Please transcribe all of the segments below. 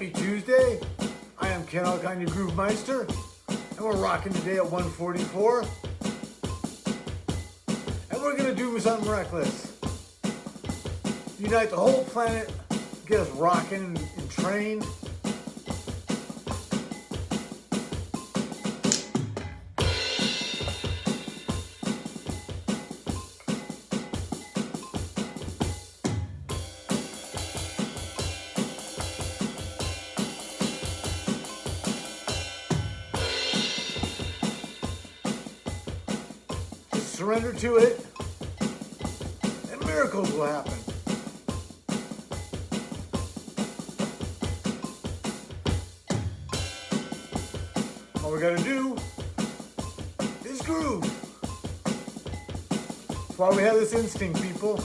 Happy Tuesday. I am Ken Alkine, your Groove Meister, and we're rocking today at 144. And we're gonna do something reckless. Unite the whole planet, get us rocking and trained. Surrender to it, and miracles will happen. All we gotta do is groove. That's why we have this instinct, people.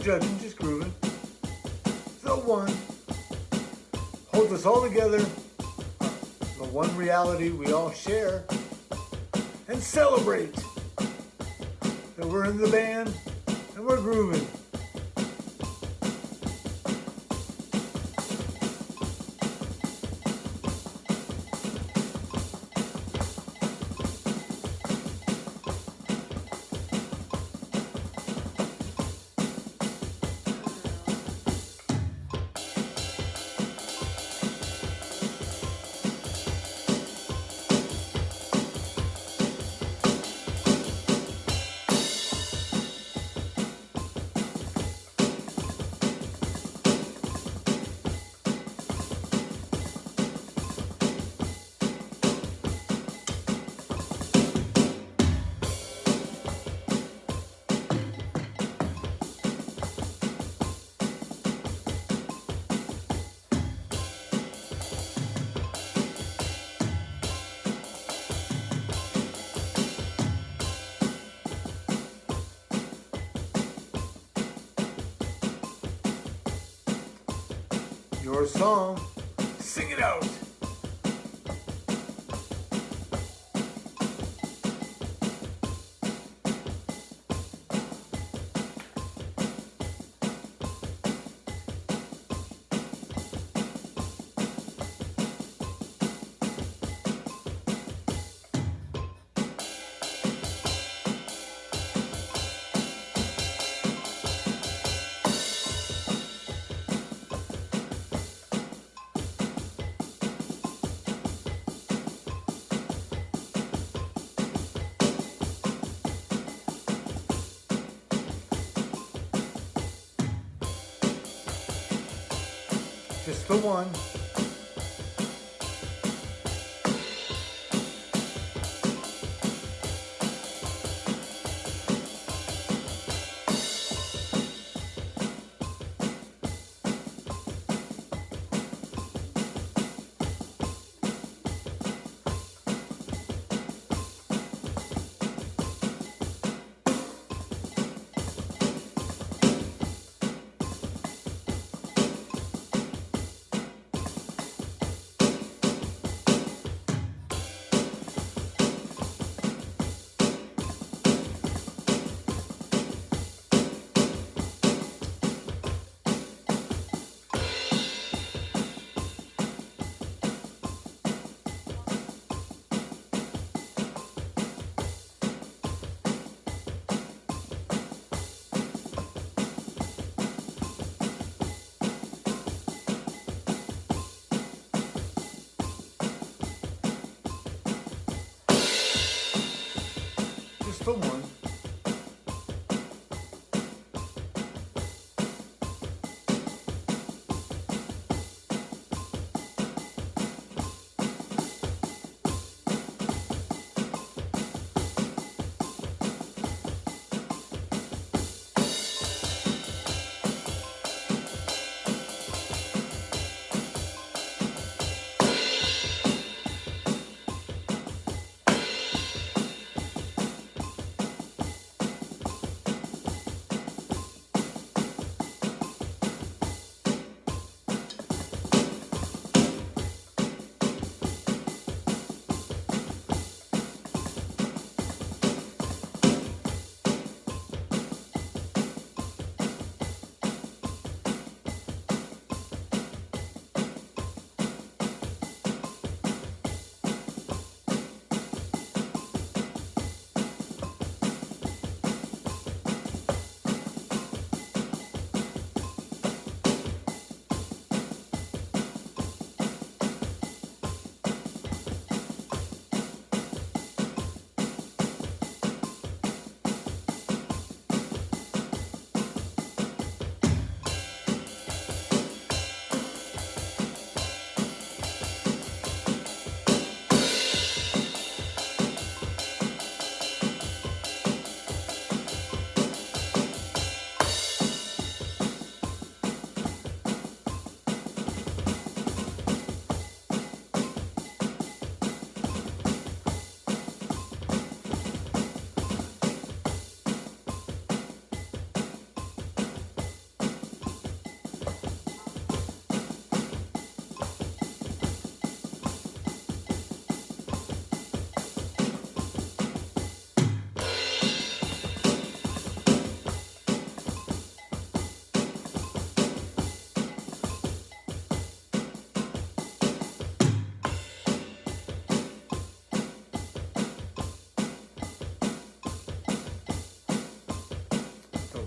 Judging, just grooving. The one holds us all together. The one reality we all share. And celebrate that we're in the band and we're grooving. Your song, sing it out. The one.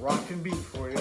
Rockin' beat for you.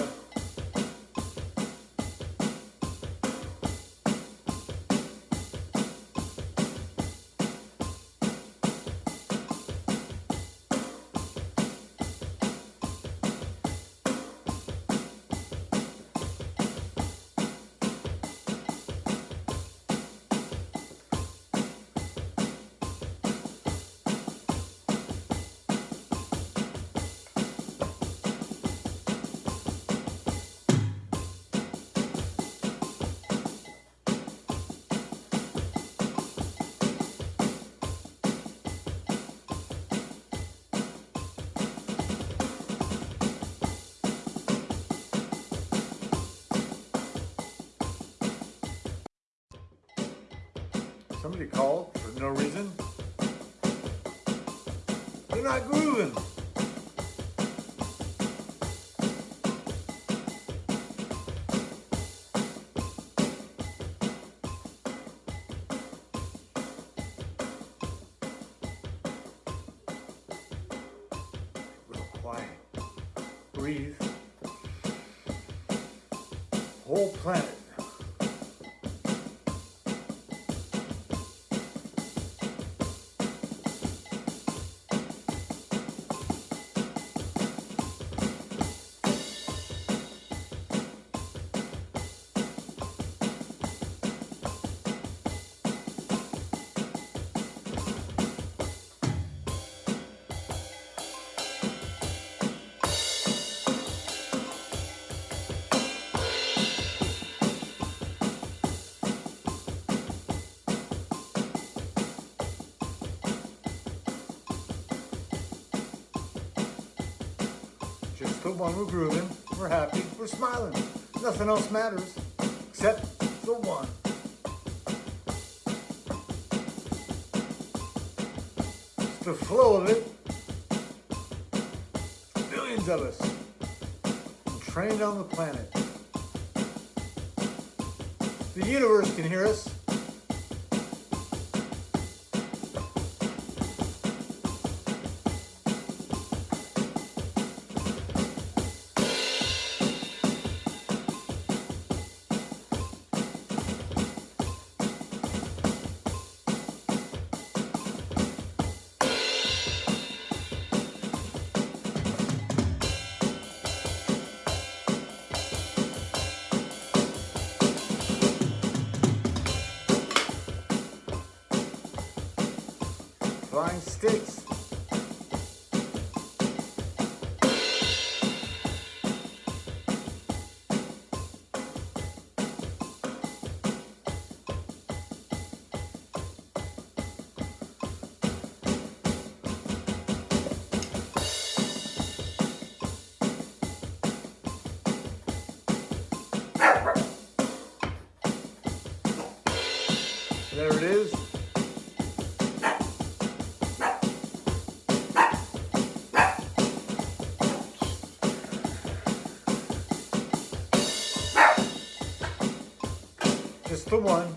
Somebody called for no reason. They're not grooving. Real quiet. Breathe. Whole planet. We're grooving. We're happy. We're smiling. Nothing else matters except the one. The flow of it. Billions of us trained on the planet. The universe can hear us. Sticks. The one.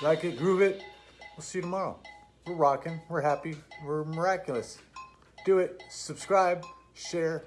Like it, groove it. We'll see you tomorrow. We're rocking. We're happy. We're miraculous. Do it. Subscribe, share,